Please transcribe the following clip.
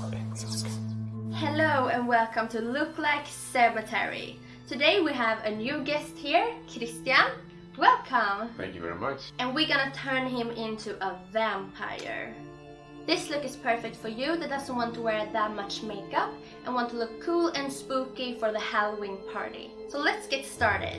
Hello and welcome to Look Like Cemetery. Today we have a new guest here, Christian. Welcome! Thank you very much. And we're gonna turn him into a vampire. This look is perfect for you that doesn't want to wear that much makeup and want to look cool and spooky for the Halloween party. So let's get started.